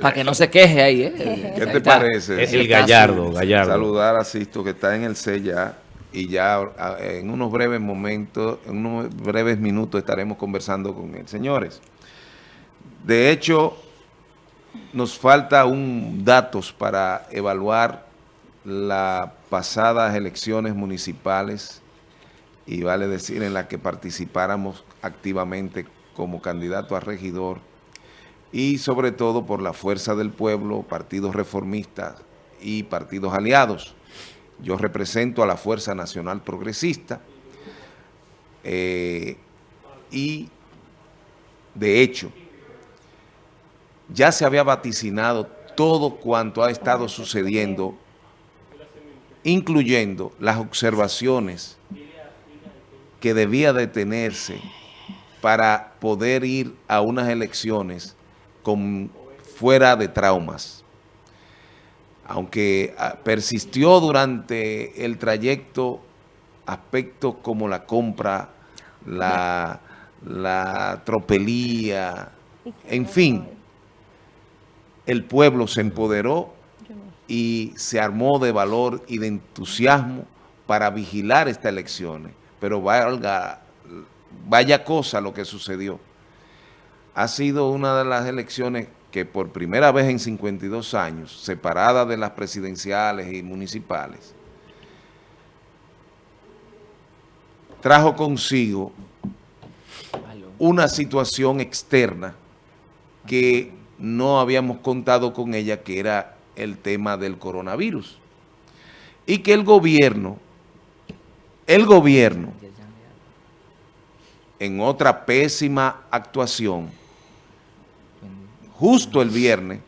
Para que no se queje ahí, ¿eh? ¿Qué te parece? Es el Gallardo, Gallardo. Saludar a Sisto que está en el C ya y ya en unos breves momentos, en unos breves minutos estaremos conversando con él. Señores, de hecho, nos falta un datos para evaluar las pasadas elecciones municipales y vale decir en las que participáramos activamente como candidato a regidor y sobre todo por la fuerza del pueblo, partidos reformistas y partidos aliados. Yo represento a la Fuerza Nacional Progresista eh, y de hecho ya se había vaticinado todo cuanto ha estado sucediendo, incluyendo las observaciones que debía detenerse para poder ir a unas elecciones con, fuera de traumas. Aunque ah, persistió durante el trayecto aspectos como la compra, la, la tropelía, en fin, el pueblo se empoderó y se armó de valor y de entusiasmo para vigilar estas elecciones. Pero valga, vaya cosa lo que sucedió. Ha sido una de las elecciones que por primera vez en 52 años, separada de las presidenciales y municipales, trajo consigo una situación externa que no habíamos contado con ella, que era el tema del coronavirus. Y que el gobierno, el gobierno, en otra pésima actuación, justo el viernes,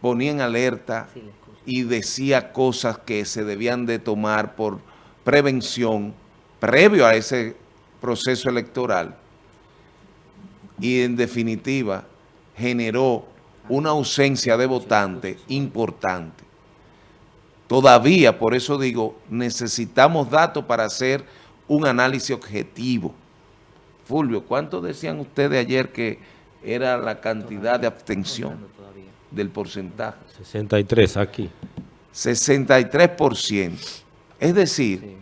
ponía en alerta y decía cosas que se debían de tomar por prevención previo a ese proceso electoral y en definitiva generó una ausencia de votantes importante. Todavía, por eso digo, necesitamos datos para hacer un análisis objetivo. Fulvio, ¿cuánto decían ustedes ayer que era la cantidad de abstención del porcentaje? 63 aquí. 63%. Es decir,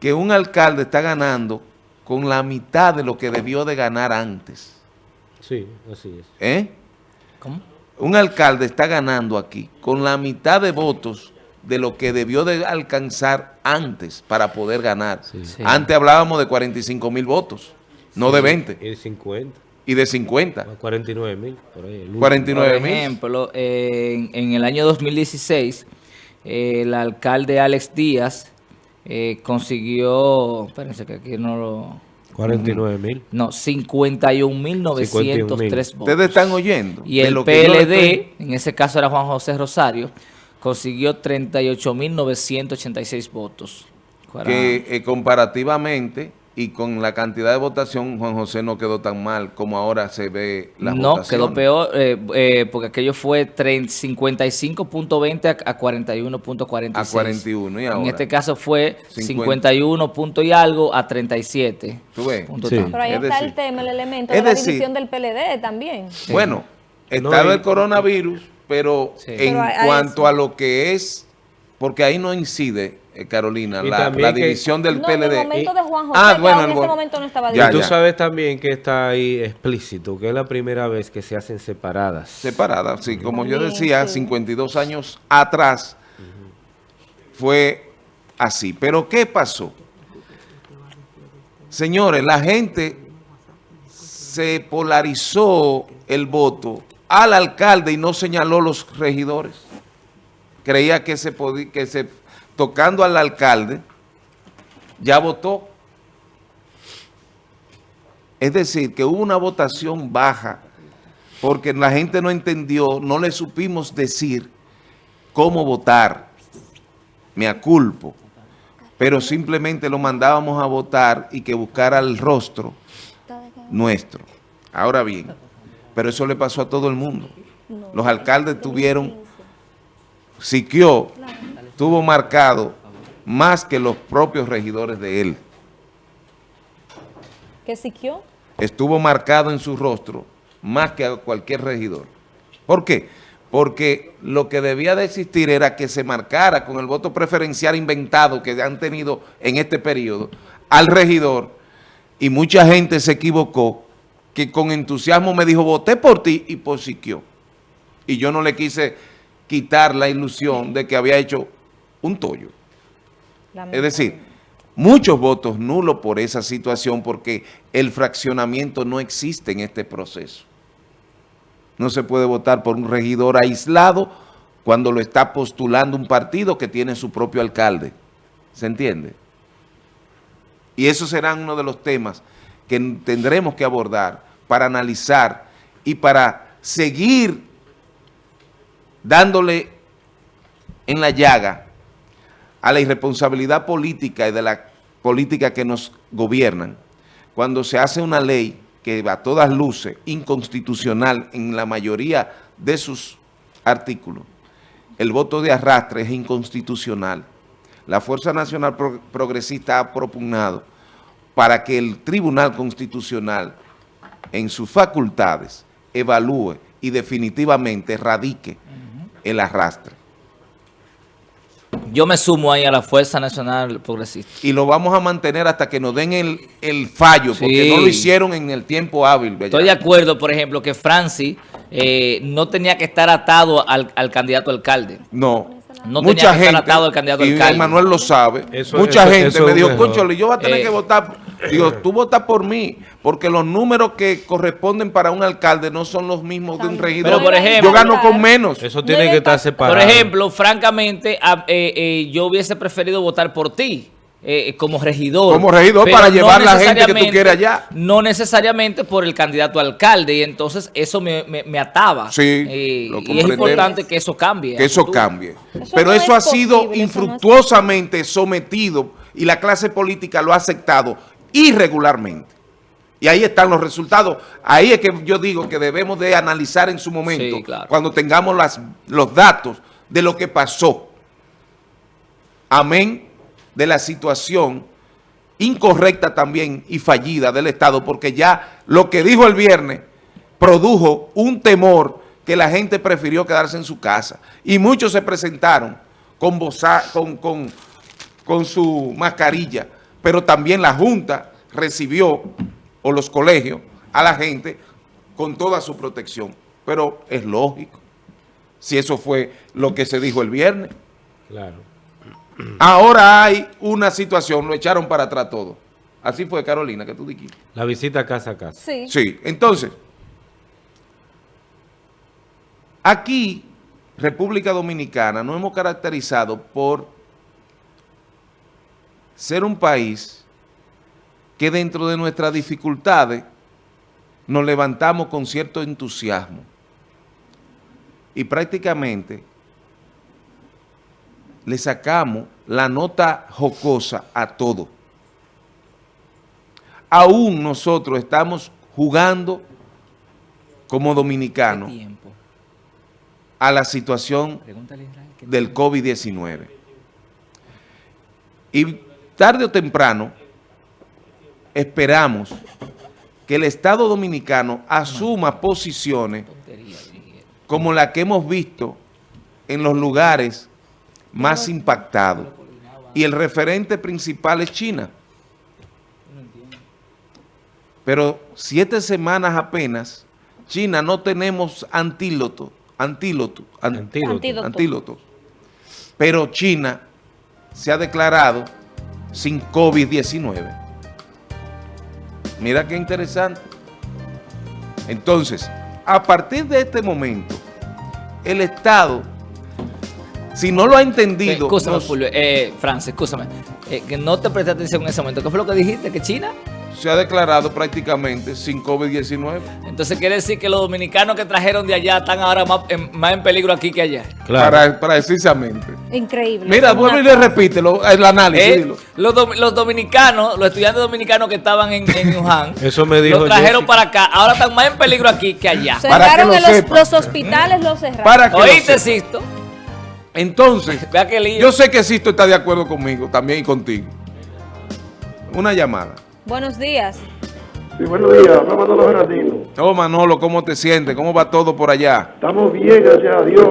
que un alcalde está ganando con la mitad de lo que debió de ganar antes. Sí, así es. ¿Eh? ¿Cómo? Un alcalde está ganando aquí con la mitad de votos de lo que debió de alcanzar antes para poder ganar. Sí. Sí. Antes hablábamos de 45 mil votos, no de 20, El 50, y de 50. 49 mil, por ahí. el último. 49 Por mil. ejemplo, en, en el año 2016, eh, el alcalde Alex Díaz eh, consiguió, espérense que aquí no lo... 49 mil. No, 51.903 votos. Ustedes están oyendo. Y el PLD, estoy- en ese caso era Juan José Rosario, consiguió 38.986 votos. Para- que eh, comparativamente y con la cantidad de votación, Juan José no quedó tan mal como ahora se ve la no, quedó peor, eh, eh, porque aquello fue 30 55.20 a, a 41.46. a 41 y ahora. En este caso fue 50. 51 punto y algo a 37. ¿Tú ves? punto Sí. Pero ahí Es está decir- el tema, el elemento de la decir- división del PLD también. Bueno, No, estaba el coronavirus, pero Sí. en Pero a- a cuanto eso. a lo que es, porque ahí no incide, Carolina, Y la, que- división del no, en PLD. el momento de Juan José, Ah, bueno, en go- momento no estaba Ya, y tú ya. sabes también que está ahí explícito, que es la primera vez que se hacen separadas. separada. Sí, como yo decía, sí. 52 años atrás fue así. Pero ¿qué pasó? Señores, la gente se polarizó el voto al alcalde y no señaló los regidores. Creía que se podía, que se, tocando al alcalde, ya votó. Es decir, que hubo una votación baja porque la gente no entendió, no le supimos decir cómo votar. Me aculpo. Pero simplemente lo mandábamos a votar y que buscara el rostro nuestro. Ahora bien, pero eso le pasó a todo el mundo. Los alcaldes tuvieron, Siquio tuvo marcado más que los propios regidores de él. ¿Qué siquió? Estuvo marcado en su rostro más que a cualquier regidor. ¿Por qué? Porque lo que debía de existir era que se marcara con el voto preferencial inventado que han tenido en este periodo al regidor y mucha gente se equivocó que con entusiasmo me dijo voté por ti y posiquió. Y yo no le quise quitar la ilusión de que había hecho un tollo. Es decir, muchos votos nulos por esa situación porque el fraccionamiento no existe en este proceso. No se puede votar por un regidor aislado cuando lo está postulando un partido que tiene su propio alcalde. ¿Se entiende? Y eso será uno de los temas que tendremos que abordar para analizar y para seguir dándole en la llaga a la irresponsabilidad política y de la política que nos gobiernan, cuando se hace una ley que a todas luces inconstitucional en la mayoría de sus artículos, el voto de arrastre es inconstitucional. La Fuerza Nacional Progresista ha propugnado para que el Tribunal Constitucional en sus facultades evalúe y definitivamente radique el arrastre. Yo me sumo ahí a la Fuerza Nacional Progresista. Y lo vamos a mantener hasta que nos den el, fallo, porque no lo hicieron en el tiempo hábil. Estoy de acuerdo, por ejemplo, que Francis eh, no tenía que estar atado al, candidato alcalde. No. No mucha tenía que gente, estar atado al candidato y alcalde. Manuel lo sabe. mucha gente me dijo, concho, yo voy a tener que eh, votar Digo, tú votas por mí, porque los números que corresponden para un alcalde no son los mismos de un regidor. Pero por ejemplo, yo gano con menos. Eso tiene que estar separado. Por ejemplo, francamente, eh, eh, yo hubiese preferido votar por ti. Eh, como regidor. Como regidor para llevar la gente que tú quieres allá. No necesariamente por el candidato alcalde y entonces eso me, ataba. Sí, y es importante que eso cambie. Que eso cambie. Pero eso ha sido infructuosamente sometido y la clase política lo ha aceptado irregularmente. Y ahí están los resultados. Ahí es que yo digo que debemos de analizar en su momento, cuando tengamos las, los datos de lo que pasó. Amén de la situación incorrecta también y fallida del Estado, porque ya lo que dijo el viernes produjo un temor que la gente prefirió quedarse en su casa. Y muchos se presentaron con, con, con, con su mascarilla pero también la Junta recibió, o los colegios, a la gente con toda su protección. Pero es lógico, si eso fue lo que se dijo el viernes. Claro. Ahora hay una situación, lo echaron para atrás todo. Así fue, Carolina, que tú dijiste. La visita casa a casa. Sí. Sí, entonces, aquí, República Dominicana, nos hemos caracterizado por ser un país que dentro de nuestras dificultades nos levantamos con cierto entusiasmo y prácticamente le sacamos la nota jocosa a todo. Aún nosotros estamos jugando como dominicanos a la situación del COVID-19. Y tarde o temprano, esperamos que el Estado Dominicano asuma posiciones como la que hemos visto en los lugares más impactados. Y el referente principal es China. Pero siete semanas apenas, China no tenemos antíloto, antíloto, antíloto, antíloto. Pero China se ha declarado sin COVID-19. Mira qué interesante. Entonces, a partir de este momento, el Estado, si no lo ha entendido... Escúchame, eh, Francis, escúchame, eh, que no te presté atención en ese momento. ¿Qué fue lo que dijiste? ¿Que China? Se ha declarado prácticamente sin COVID-19. Entonces quiere decir que los dominicanos que trajeron de allá están ahora más en, peligro aquí que allá. Claro. precisamente. Increíble. Mira, vuelve y le repite el análisis. Eh, los, dominicanos, los estudiantes dominicanos que estaban en, en Wuhan, Eso me dijo los trajeron para acá. Ahora están más en peligro aquí que allá. Cerraron los, los, hospitales, los cerraron. Para que ¿Oíste, Sisto? Entonces, yo sé que Sisto está de acuerdo conmigo también y contigo. Una llamada. Buenos días. Sí, buenos días, habla Manolo Gerardino. Oh, Manolo, ¿cómo te sientes? ¿Cómo va todo por allá? Estamos bien, gracias a Dios.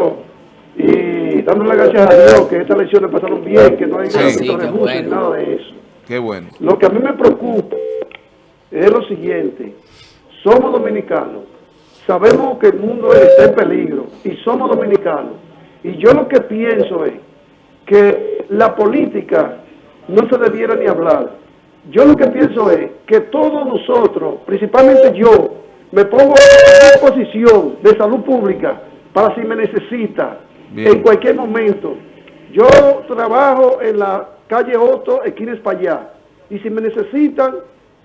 Y dándole las gracias a Dios que estas elecciones pasaron bien, que no hay Sí. nada, Sí, que bueno. nada de eso. Qué bueno. Lo que a mí me preocupa es lo siguiente. Somos dominicanos. Sabemos que el mundo está en peligro y somos dominicanos. Y yo lo que pienso es que la política no se debiera ni hablar. Yo lo que pienso es que todos nosotros, principalmente yo, me pongo a disposición de salud pública para si me necesita Bien. en cualquier momento. Yo trabajo en la calle Otto, esquina Espaillá, y si me necesitan,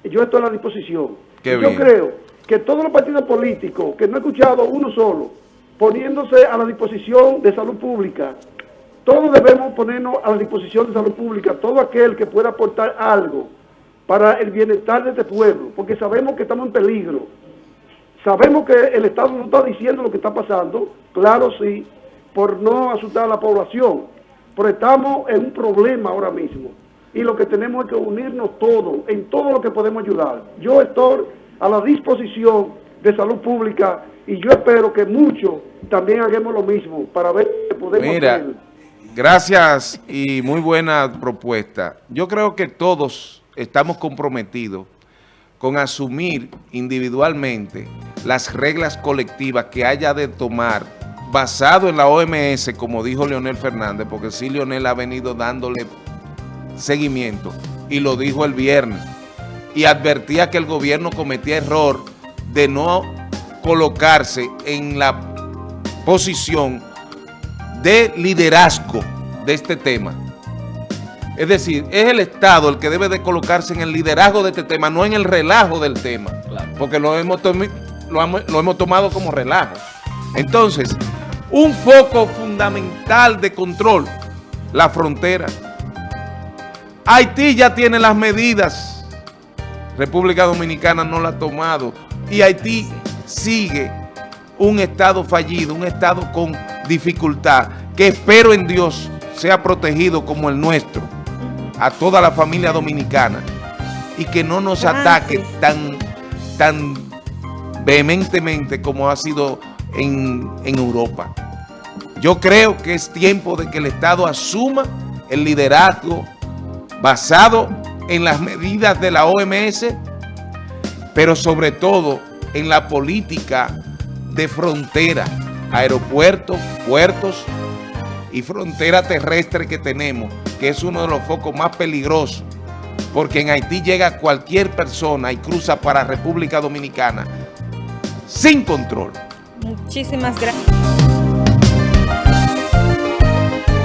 yo estoy a la disposición. Qué yo bien. creo que todos los partidos políticos, que no he escuchado uno solo, poniéndose a la disposición de salud pública, todos debemos ponernos a la disposición de salud pública, todo aquel que pueda aportar algo para el bienestar de este pueblo, porque sabemos que estamos en peligro. Sabemos que el Estado no está diciendo lo que está pasando, claro sí, por no asustar a la población, pero estamos en un problema ahora mismo y lo que tenemos es que unirnos todos, en todo lo que podemos ayudar. Yo estoy a la disposición de salud pública y yo espero que muchos también hagamos lo mismo para ver qué podemos Mira, hacer. gracias y muy buena propuesta. Yo creo que todos estamos comprometidos con asumir individualmente las reglas colectivas que haya de tomar basado en la OMS, como dijo Leonel Fernández, porque sí Leonel ha venido dándole seguimiento y lo dijo el viernes y advertía que el gobierno cometía error de no colocarse en la posición de liderazgo de este tema. Es decir, es el Estado el que debe de colocarse en el liderazgo de este tema, no en el relajo del tema, porque lo hemos, tomi- lo hemos- lo hemos tomado como relajo. Entonces, un foco fundamental de control, la frontera. Haití ya tiene las medidas, República Dominicana no la ha tomado. Y Haití sigue un estado fallido, un estado con dificultad, que espero en Dios sea protegido como el nuestro, a toda la familia dominicana y que no nos ataque tan, tan vehementemente como ha sido en, en Europa. Yo creo que es tiempo de que el Estado asuma el liderazgo basado en las medidas de la OMS, pero sobre todo en la política de frontera, aeropuertos, puertos y frontera terrestre que tenemos, que es uno de los focos más peligrosos, porque en Haití llega cualquier persona y cruza para República Dominicana sin control. Muchísimas gracias.